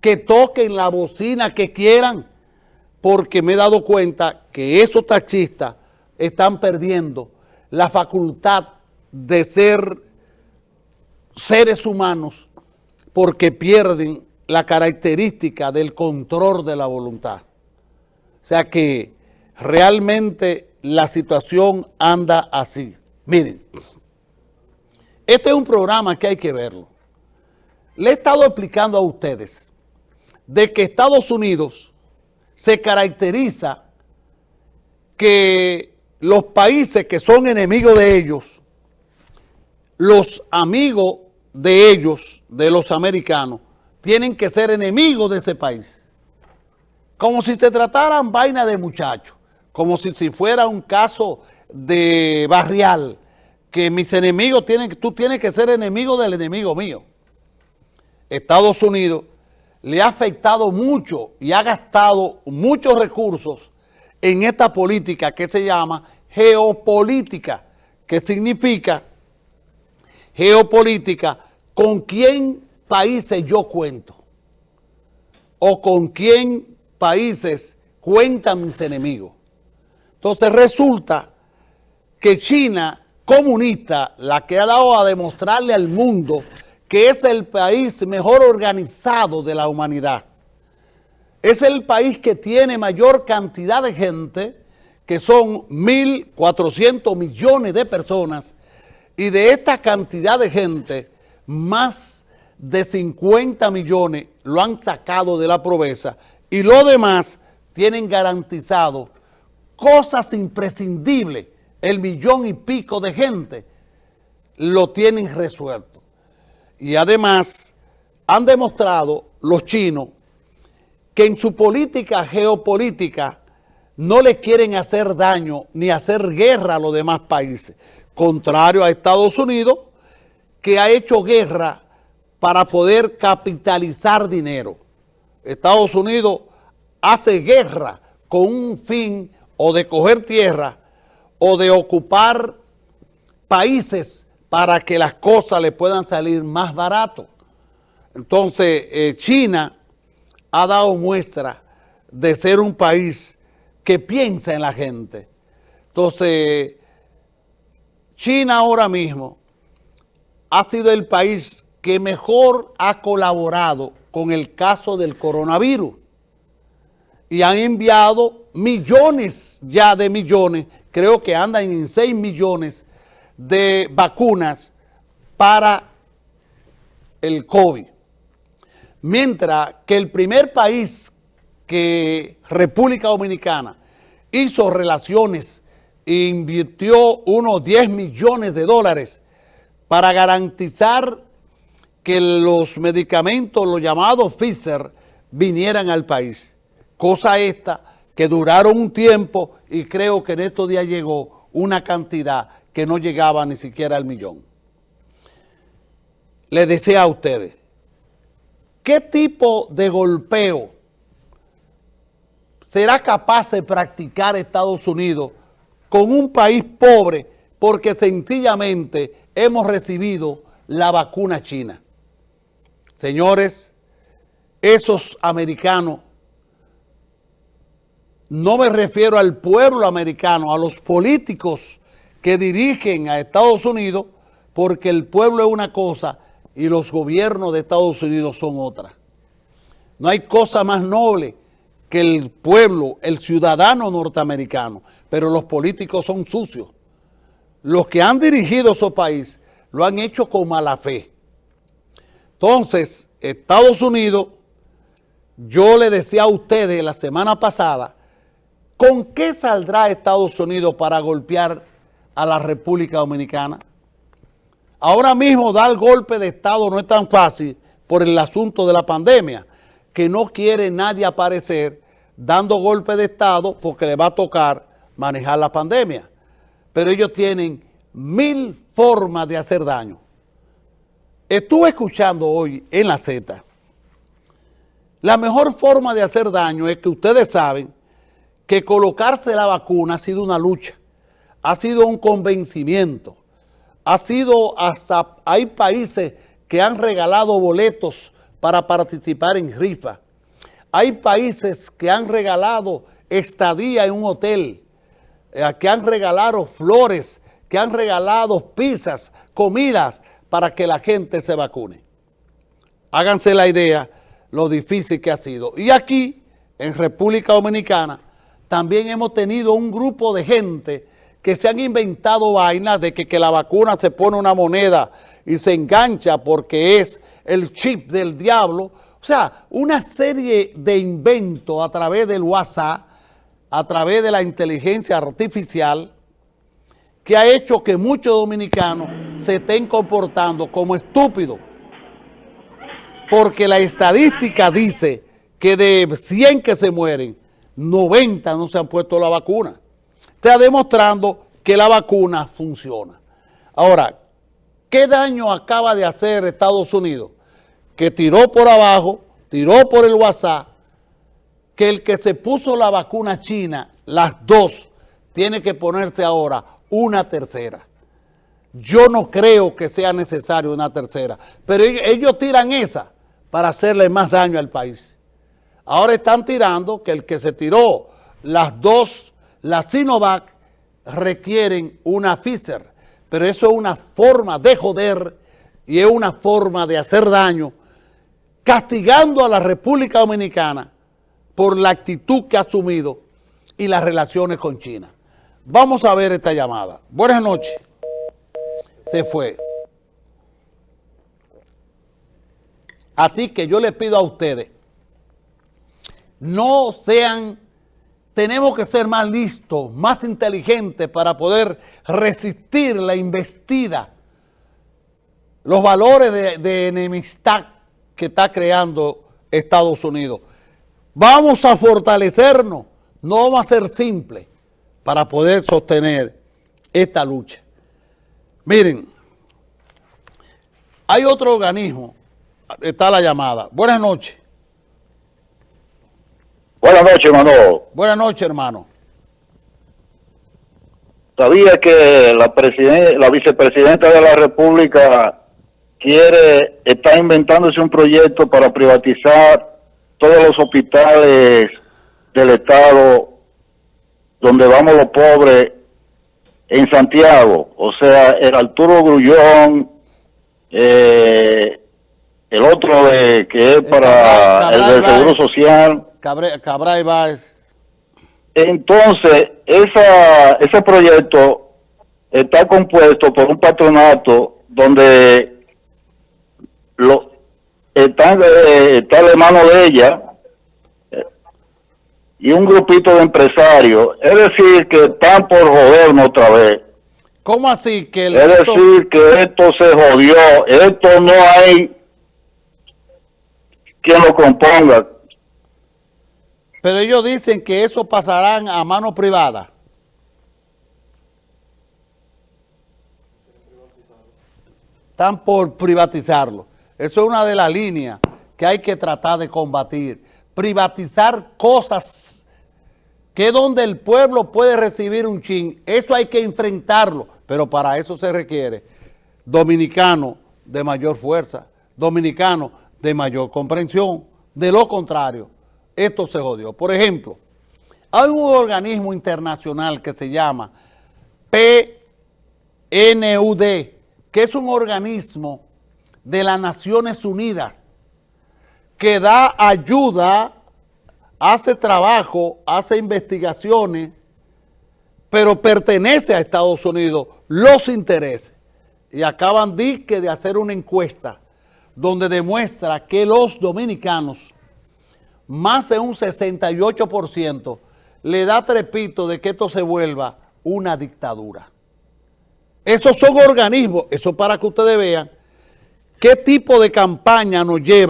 que toquen la bocina que quieran, porque me he dado cuenta que esos taxistas están perdiendo la facultad de ser seres humanos porque pierden la característica del control de la voluntad. O sea que realmente la situación anda así. Miren, este es un programa que hay que verlo. Le he estado explicando a ustedes de que Estados Unidos se caracteriza que los países que son enemigos de ellos, los amigos de ellos, de los americanos, tienen que ser enemigos de ese país. Como si se trataran vaina de muchachos, como si, si fuera un caso de barrial, que mis enemigos tienen, tú tienes que ser enemigo del enemigo mío. Estados Unidos le ha afectado mucho y ha gastado muchos recursos en esta política que se llama geopolítica, que significa geopolítica con quién países yo cuento o con quién países cuentan mis enemigos. Entonces resulta que China comunista, la que ha dado a demostrarle al mundo que es el país mejor organizado de la humanidad, es el país que tiene mayor cantidad de gente, que son 1.400 millones de personas, y de esta cantidad de gente, más de 50 millones lo han sacado de la pobreza y lo demás tienen garantizado cosas imprescindibles, el millón y pico de gente lo tienen resuelto. Y además han demostrado los chinos que en su política geopolítica no le quieren hacer daño ni hacer guerra a los demás países, contrario a Estados Unidos, que ha hecho guerra para poder capitalizar dinero. Estados Unidos hace guerra con un fin o de coger tierra o de ocupar países para que las cosas le puedan salir más barato. Entonces, eh, China ha dado muestra de ser un país que piensa en la gente. Entonces, China ahora mismo ha sido el país que mejor ha colaborado con el caso del coronavirus y han enviado millones ya de millones, creo que andan en 6 millones de vacunas para el COVID. Mientras que el primer país que República Dominicana hizo relaciones e invirtió unos 10 millones de dólares para garantizar que los medicamentos, los llamados Pfizer, vinieran al país. Cosa esta que duraron un tiempo y creo que en estos días llegó una cantidad que no llegaba ni siquiera al millón. Le decía a ustedes, ¿qué tipo de golpeo será capaz de practicar Estados Unidos con un país pobre porque sencillamente hemos recibido la vacuna china? Señores, esos americanos, no me refiero al pueblo americano, a los políticos que dirigen a Estados Unidos, porque el pueblo es una cosa y los gobiernos de Estados Unidos son otra. No hay cosa más noble que el pueblo, el ciudadano norteamericano, pero los políticos son sucios. Los que han dirigido su país lo han hecho con mala fe. Entonces, Estados Unidos, yo le decía a ustedes la semana pasada, ¿con qué saldrá Estados Unidos para golpear a la República Dominicana? Ahora mismo dar golpe de Estado no es tan fácil por el asunto de la pandemia, que no quiere nadie aparecer dando golpe de Estado porque le va a tocar manejar la pandemia. Pero ellos tienen mil formas de hacer daño. Estuve escuchando hoy en la Z, la mejor forma de hacer daño es que ustedes saben que colocarse la vacuna ha sido una lucha, ha sido un convencimiento, ha sido hasta, hay países que han regalado boletos para participar en rifa. Hay países que han regalado estadía en un hotel, eh, que han regalado flores, que han regalado pizzas, comidas para que la gente se vacune. Háganse la idea lo difícil que ha sido. Y aquí, en República Dominicana, también hemos tenido un grupo de gente que se han inventado vainas de que, que la vacuna se pone una moneda y se engancha porque es el chip del diablo. O sea, una serie de inventos a través del WhatsApp, a través de la inteligencia artificial, que ha hecho que muchos dominicanos se estén comportando como estúpidos. Porque la estadística dice que de 100 que se mueren, 90 no se han puesto la vacuna. Está demostrando que la vacuna funciona. Ahora, ¿qué daño acaba de hacer Estados Unidos? Que tiró por abajo, tiró por el WhatsApp, que el que se puso la vacuna china, las dos, tiene que ponerse ahora una tercera. Yo no creo que sea necesario una tercera, pero ellos tiran esa para hacerle más daño al país. Ahora están tirando que el que se tiró las dos, la Sinovac, requieren una Pfizer, pero eso es una forma de joder y es una forma de hacer daño, castigando a la República Dominicana por la actitud que ha asumido y las relaciones con China. Vamos a ver esta llamada. Buenas noches. Se fue. Así que yo les pido a ustedes, no sean, tenemos que ser más listos, más inteligentes para poder resistir la investida, los valores de, enemistad que está creando Estados Unidos. Vamos a fortalecernos, no vamos a ser simples para poder sostener esta lucha. Miren, hay otro organismo, está la llamada. Buenas noches. Buenas noches, hermano. Buenas noches, hermano. Sabía que la, la vicepresidenta de la República quiere, está inventándose un proyecto para privatizar todos los hospitales del Estado donde vamos los pobres en Santiago, o sea, el Arturo Grullón, eh, el otro de, que es para el del Seguro Social. Cabra, y Báez. Entonces, esa, ese proyecto está compuesto por un patronato donde lo, está, eh, está de mano de ella, y un grupito de empresarios. Es decir, que están por jodernos otra vez. ¿Cómo así? que Es decir, que esto se jodió. Esto no hay quien lo componga. Pero ellos dicen que eso pasarán a mano privada. Están por privatizarlo. Eso es una de las líneas que hay que tratar de combatir privatizar cosas que donde el pueblo puede recibir un chin. Eso hay que enfrentarlo, pero para eso se requiere dominicano de mayor fuerza, dominicano de mayor comprensión. De lo contrario, esto se jodió. Por ejemplo, hay un organismo internacional que se llama PNUD, que es un organismo de las Naciones Unidas que da ayuda, hace trabajo, hace investigaciones, pero pertenece a Estados Unidos los intereses. Y acaban de, de hacer una encuesta donde demuestra que los dominicanos, más de un 68%, le da trepito de que esto se vuelva una dictadura. Esos son organismos, eso para que ustedes vean qué tipo de campaña nos lleva